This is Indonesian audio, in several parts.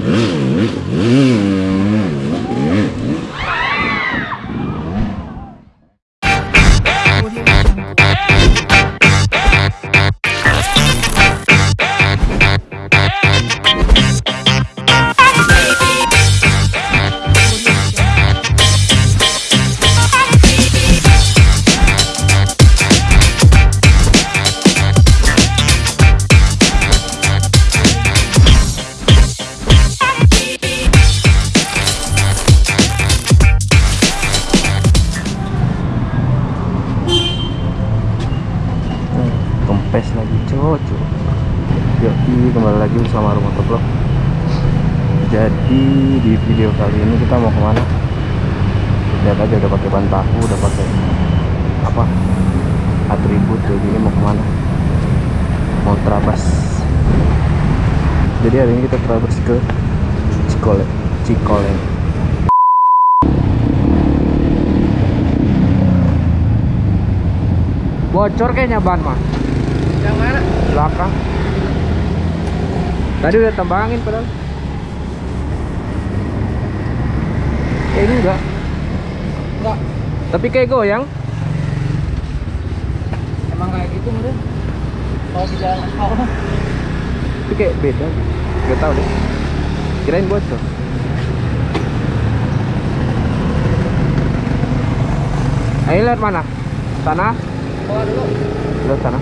Mm-hmm. jadi hari ini kita terabas ke Cikole Cikole. Bocor kayaknya ban mah yang mana? belakang. Tadi udah tembangin, padahal. Kayak ini enggak. Enggak. Tapi kayak goyang. Emang kayak gitu mudah kalau di jalan aspal itu kayak beda gitu. gak tau deh. Kirain bocor. Ayo lihat mana? Sana? Keluar dulu. Lihat sana.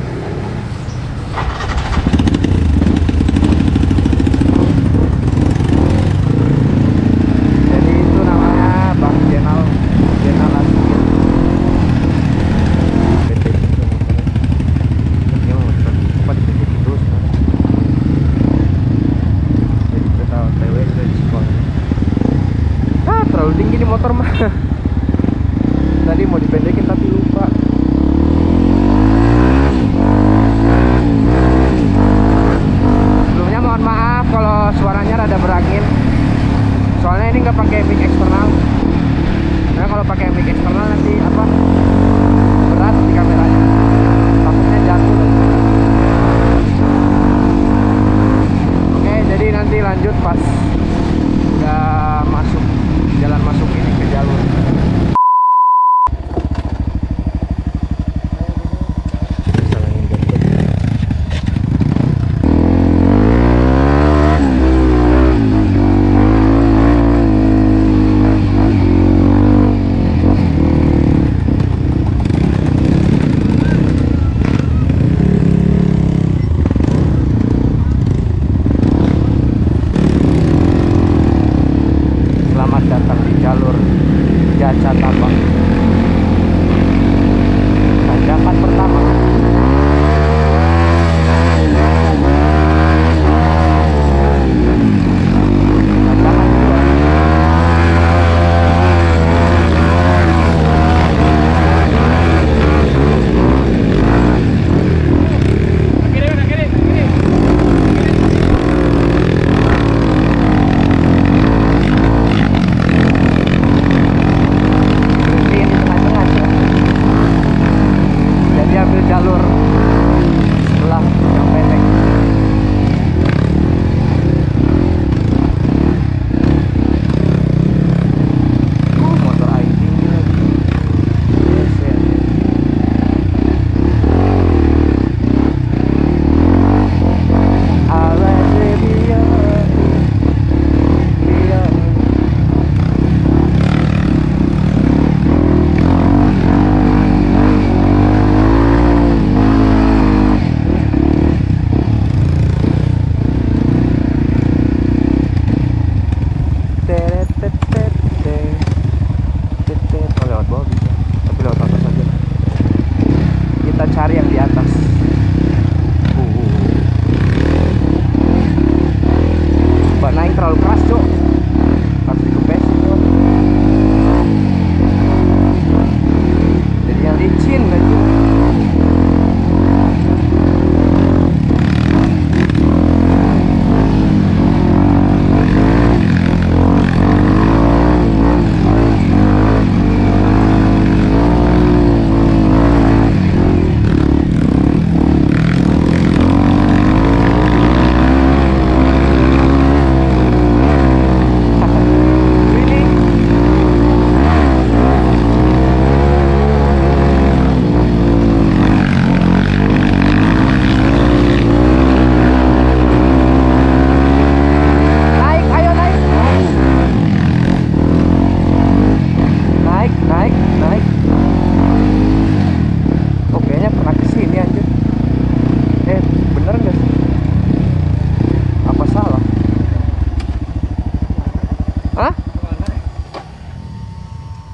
Hah?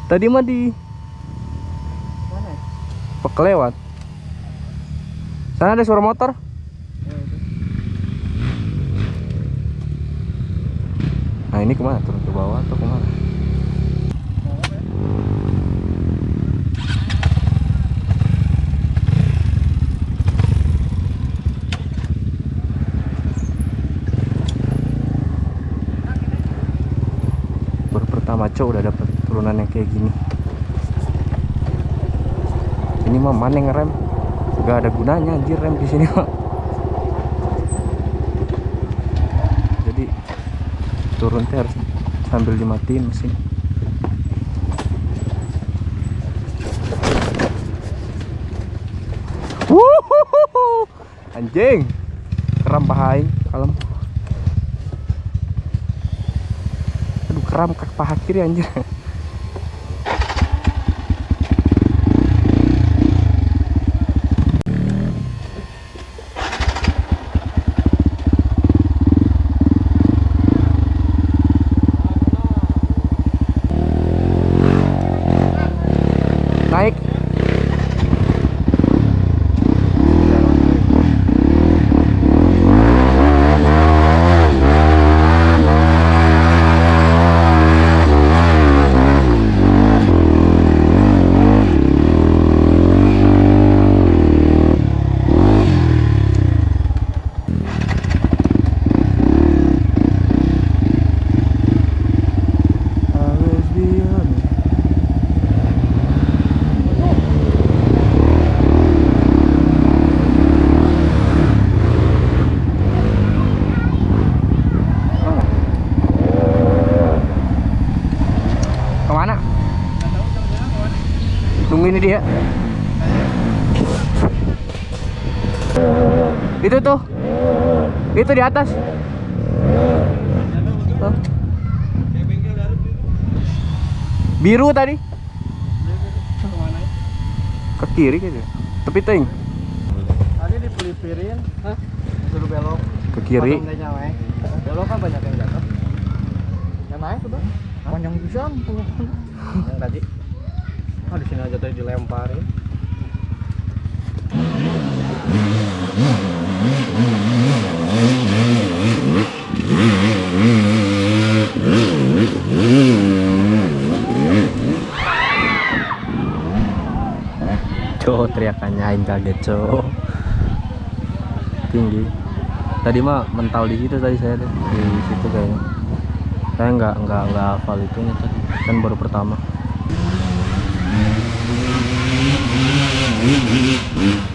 Tadi mah di Mana? Pekelewat. Sana ada suara motor. Oh, nah, ini ke mana? Turun ke bawah atau ke mana? Cowok udah dapet turunan yang kayak gini. Ini mah mana yang ngerem? Gak ada gunanya anjir rem di sini mah. Jadi turun harus sambil dimatiin mesin. Anjing. Keram pahaing kalem. Keram ke paha kiri anjir. Naik. Always be honest. Ke mana? Tungguin dia. Itu tuh. Itu di atas. Tuh. Biru tadi. Ke kiri gitu. Tepi ting. Tadi dipelipirin, hah? Suruh belok. Ke kiri. Kayaknya. Belok kan banyak yang jatuh. Yang naik tuh, Bang. Panjang pokoknya. Yang tadi. Ah, di sini aja tadi dilemparin. Cowok teriakannya aing kaget cowok tinggi. Tadi mah mental di situ tadi saya tuh. Di situ kayaknya. Saya nggak nggak nggak hafal itunya tadi. Kan baru pertama Mm-hmm.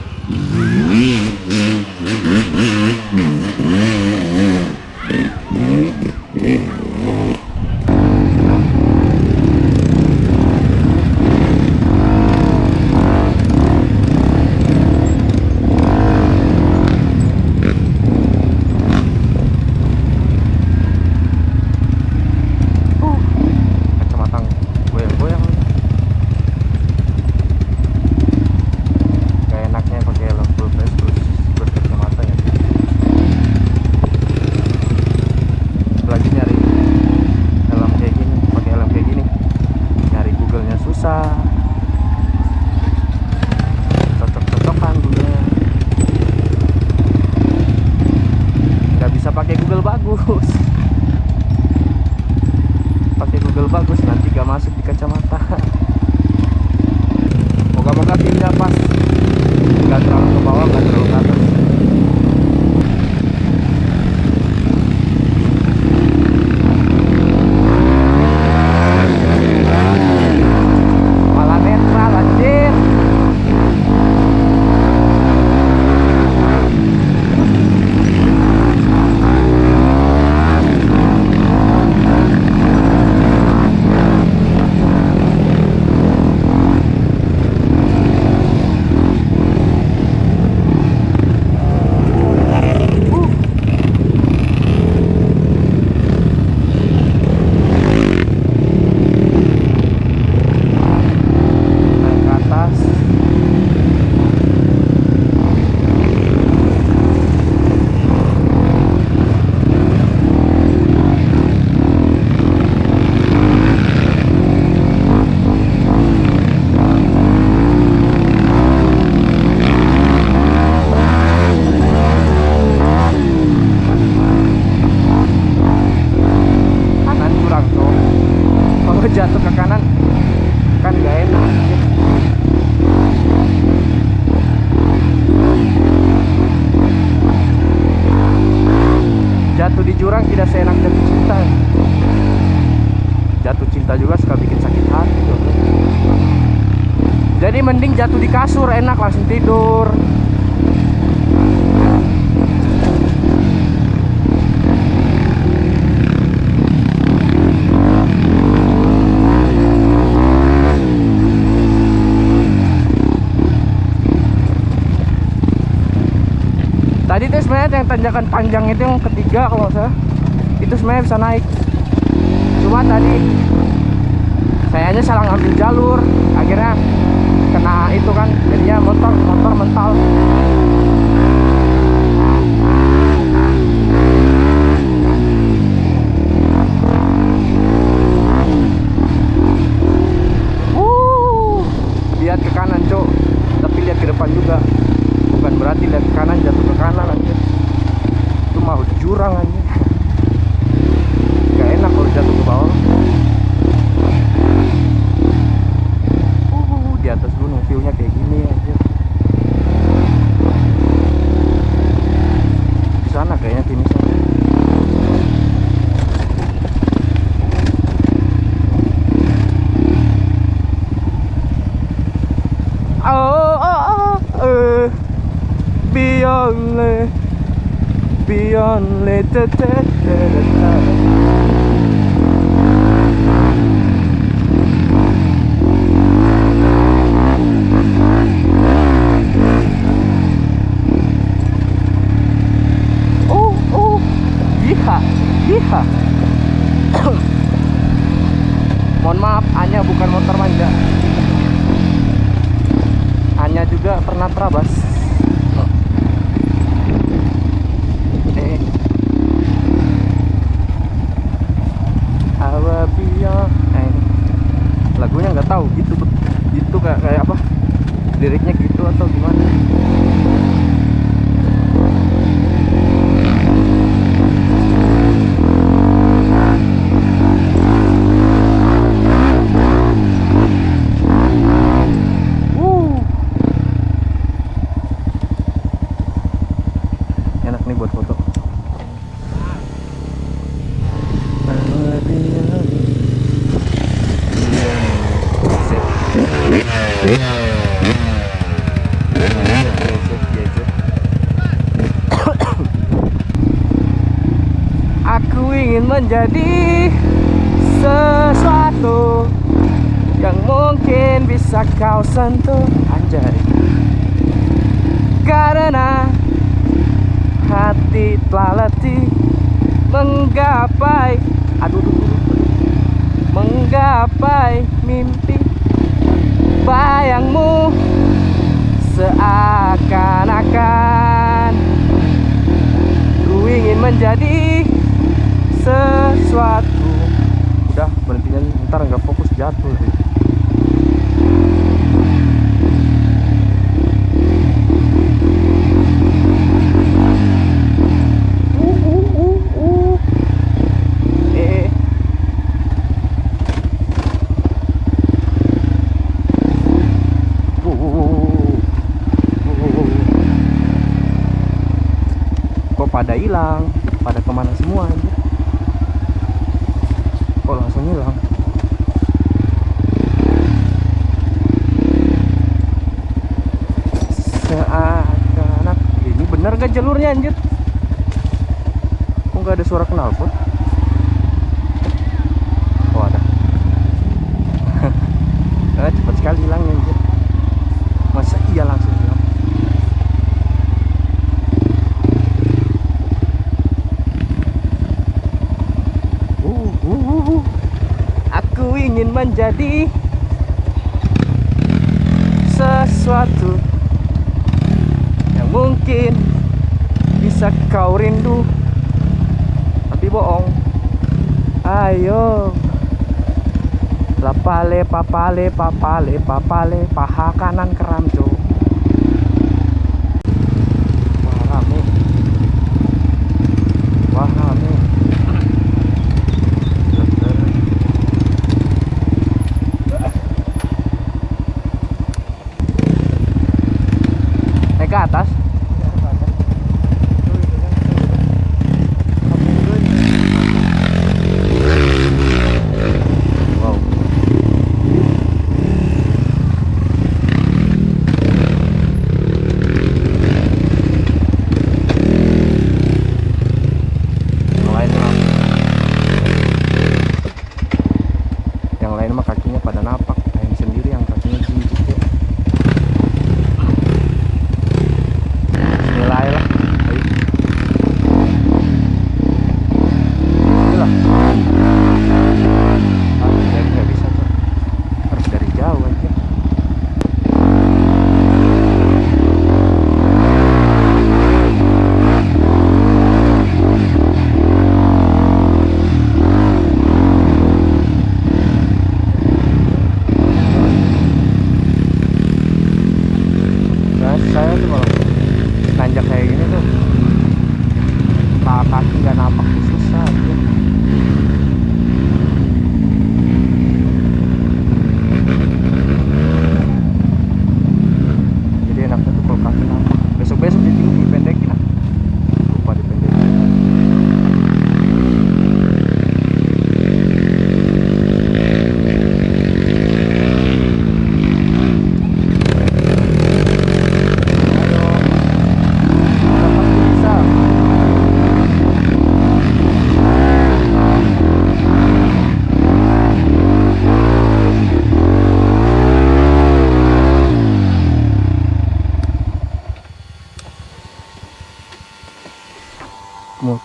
Suka bikin sakit hati tuh. jadi mending jatuh di kasur enak langsung tidur Tadi tuh sebenarnya yang tanjakan panjang itu yang ketiga kalau salah itu sebenarnya bisa naik. Cuma tadi sayanya salah ngambil jalur, akhirnya kena itu kan, jadinya motor motor mental. little menjadi sesuatu yang mungkin bisa kau sentuh. Anjay. Karena hati telah letih menggapai aduh aduh, aduh, menggapai mimpi. Bayangmu seakan-akan ku ingin menjadi sesuatu. Udah berhentinya ntar nggak fokus jatuh sih. Uh, uh, uh, uh. Eh. Uh, uh, uh, uh, uh, uh. Kok pada hilang? Pada ke mana semua anjir? Kok langsung hilang? Seakan ini bener gak jalurnya anjir? Kok nggak ada suara knalpot? Oh ada. ah, cepat sekali hilangnya anjir. Masa iya langsung hilang? Uh, uh, uh, uh. Aku ingin menjadi sesuatu yang mungkin bisa kau rindu? Tapi bohong. Ayo. Lapale papale papale papale paha kanan keramco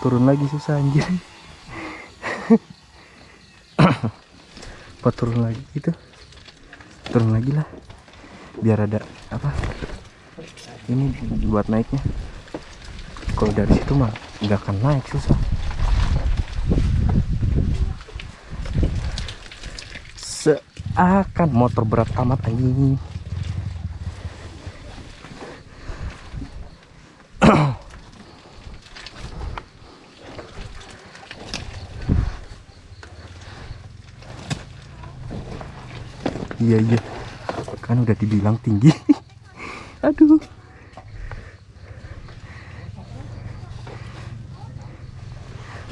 turun lagi susah anjir apa turun lagi gitu? Turun lagi lah. Biar ada apa? Ini buat naiknya. Kalau dari situ mah nggak akan naik susah. Seakan motor berat amat anjing. iya iya. Kan udah dibilang tinggi. Aduh.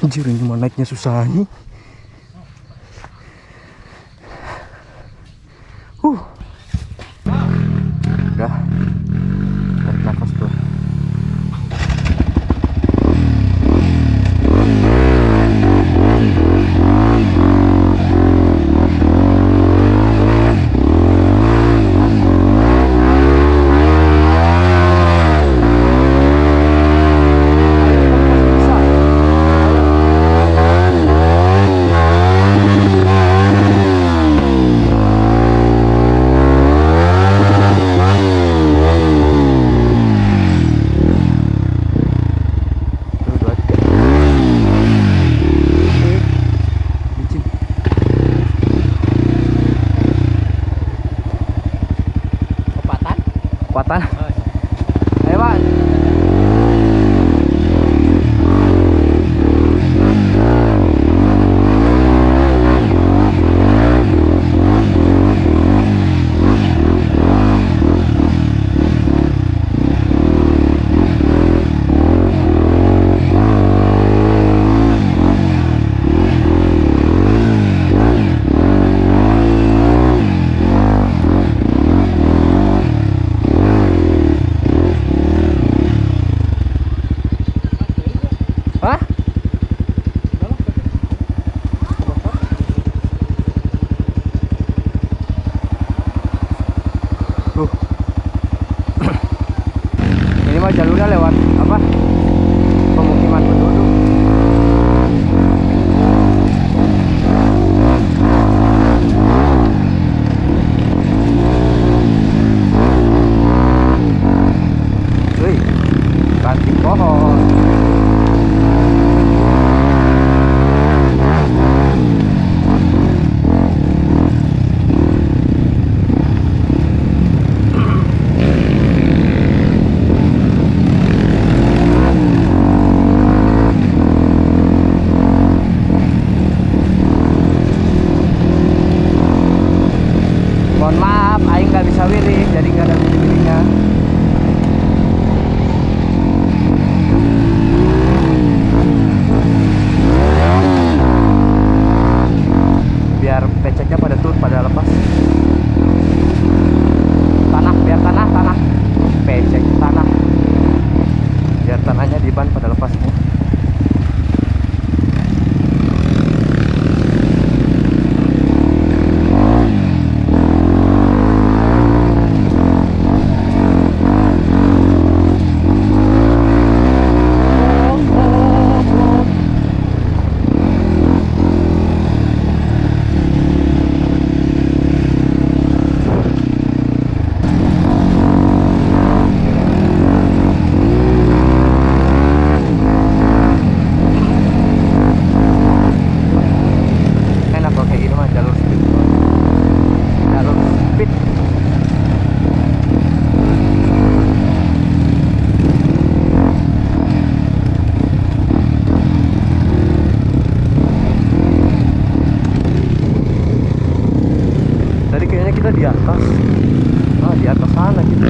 Anjir ini mau naiknya susah nih. kekuatan. Oh, iya.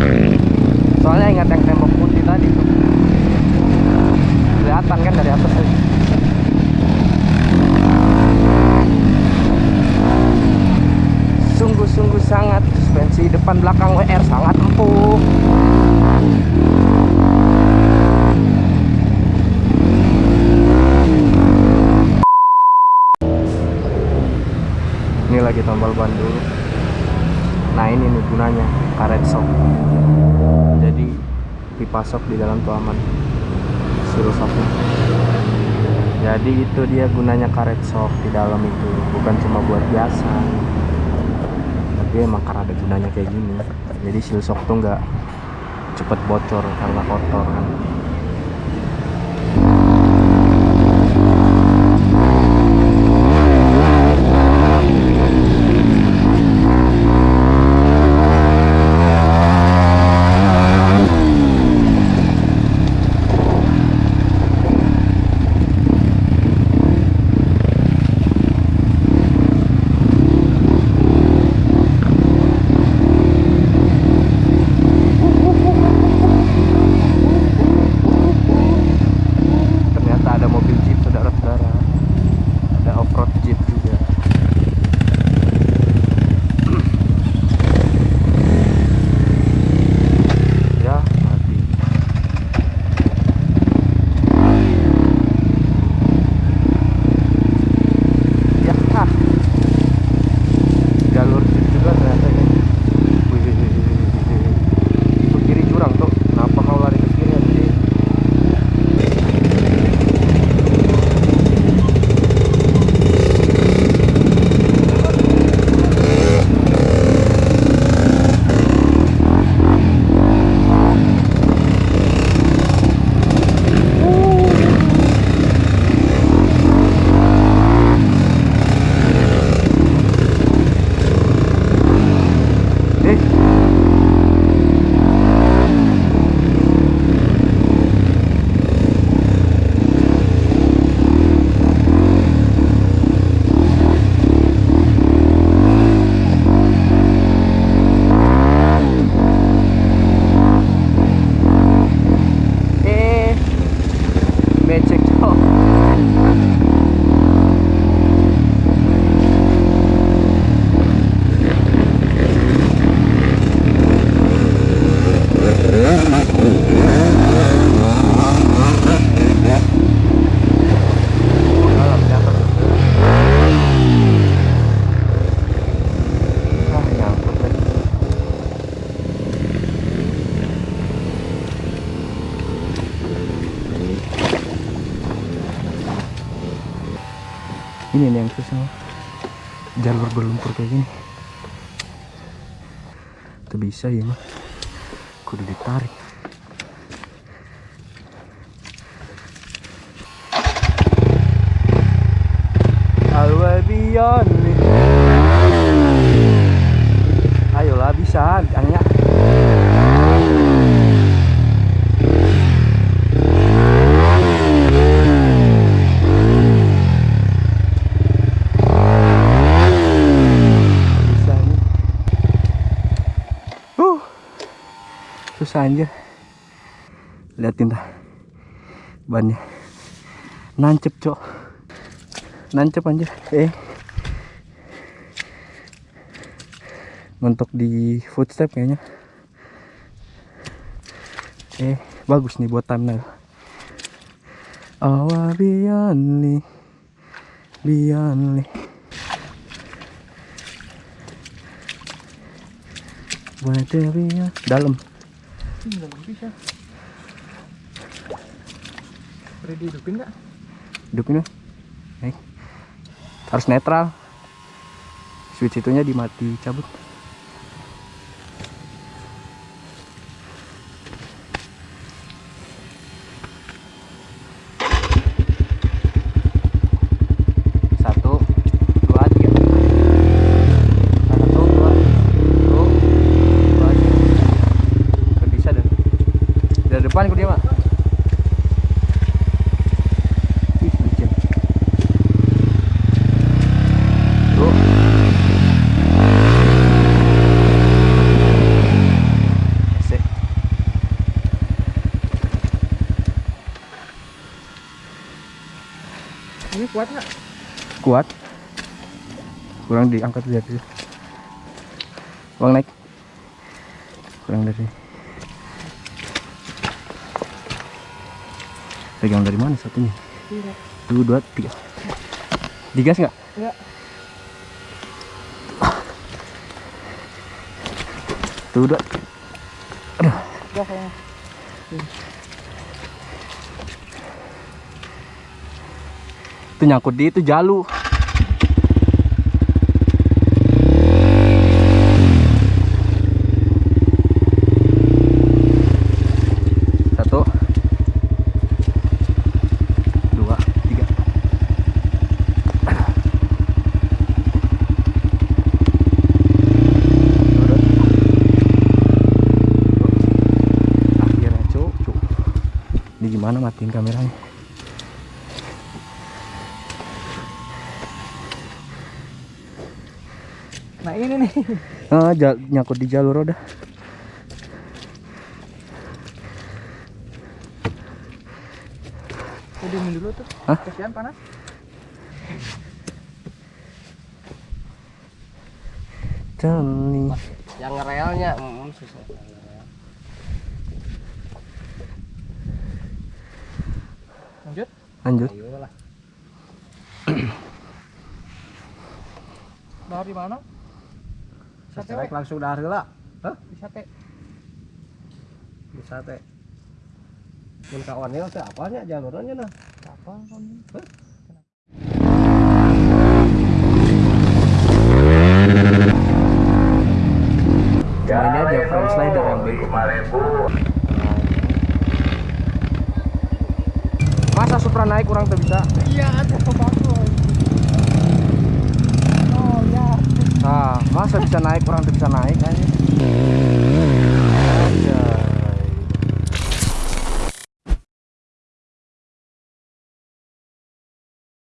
mm masuk di dalam tuh aman rusaknya. Jadi itu dia gunanya karet sok di dalam itu. Bukan cuma buat biasa. Tapi emang karena ada gunanya kayak gini. Jadi silsok tuh nggak cepet bocor karena kotor kan. Berlumpur kayak gini. Tuh bisa ya mah. Kudu ditarik. Alwabion Ayolah bisa Anya Bisa nih Uh Susah anjir. Liatin dah. Bannya. Nancep cok. Nancep anjir. Eh. Mentok di footstep kayaknya. Eh bagus nih buat thumbnail. Awa bianli bianli buat dalam Dalam bisa. Ready hidupin nggak? hidupin ya harus netral switch itunya dimati cabut satu dua tiga satu dua satu dua tiga Nggak bisa dah dari depan ke dia mak Ih, licin. Tuh. Asik. Ini kuat nggak? kuat kurang diangkat dari kurang naik kurang dari pegang dari mana satunya Tidak. Tuh, dua tiga digas nggak Enggak. tuh dua Enggak kayaknya. Itu nyangkut di itu jalu. Satu. Dua, tiga. Udah. Akhirnya cuk, cuk. Gimana matiin kameranya? Nah ini nih. Ah, nyangkut di jalur roda. Udah dulu tuh. Hah? Kesian panas. Jali. Yang ngerelnya mm, susah. Lanjut. Lanjut. Ayolah. Dari mana? Sate Secerek langsung dari lah. Hah? di sate. Bisa teh. Mun kawannya teh apanya jalurnya nah? Apa? Cuma ini aja frame slider yang bego. Masa Supra naik kurang tuh bisa? Iya, bagus. Oh ya. Nah, masa bisa naik kurang tuh bisa naik aja.